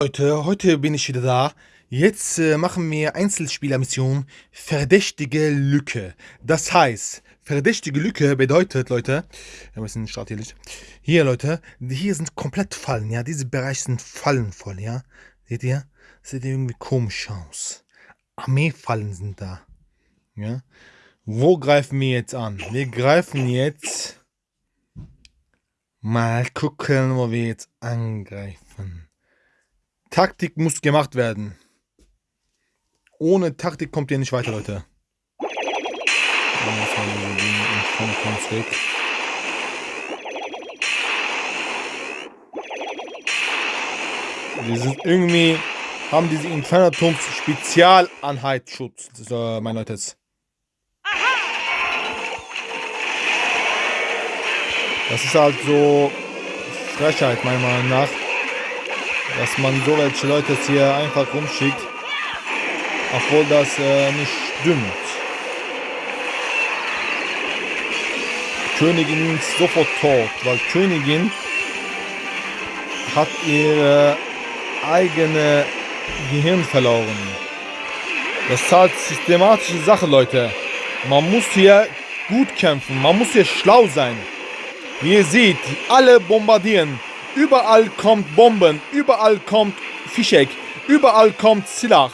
Leute, heute bin ich wieder da. Jetzt äh, machen wir Einzelspielermission Verdächtige Lücke. Das heißt, verdächtige Lücke bedeutet, Leute, wir müssen Start hier Leute, hier sind komplett Fallen, ja. Diese Bereiche sind fallenvoll, ja. Seht ihr? Sieht irgendwie komisch aus. Armeefallen sind da. Ja. Wo greifen wir jetzt an? Wir greifen jetzt. Mal gucken, wo wir jetzt angreifen. Taktik muss gemacht werden. Ohne Taktik kommt ihr nicht weiter, Leute. Wir sind irgendwie, haben diese Infernaturms Spezialanheitsschutz, so, mein Leute. Das ist halt so Frechheit, meiner Meinung nach dass man so welche Leute hier einfach rumschickt, obwohl das äh, nicht stimmt. Königin ist sofort tot, weil Königin hat ihre eigene Gehirn verloren. Das ist halt systematische Sache, Leute. Man muss hier gut kämpfen, man muss hier schlau sein. Wie ihr seht, alle bombardieren. Überall kommt Bomben, überall kommt Fischek, überall kommt Silach,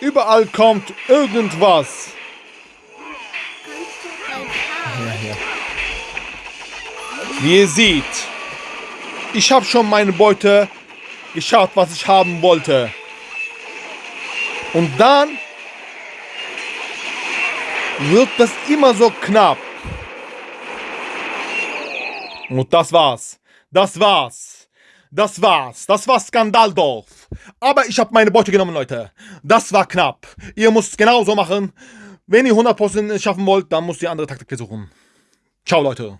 überall kommt irgendwas. Wie ihr seht, ich habe schon meine Beute geschaut, was ich haben wollte. Und dann wird das immer so knapp. Und das war's. Das war's. Das war's. Das war Skandaldorf. Aber ich habe meine Beute genommen, Leute. Das war knapp. Ihr müsst genauso machen. Wenn ihr 100% schaffen wollt, dann müsst ihr andere Taktik versuchen. Ciao, Leute.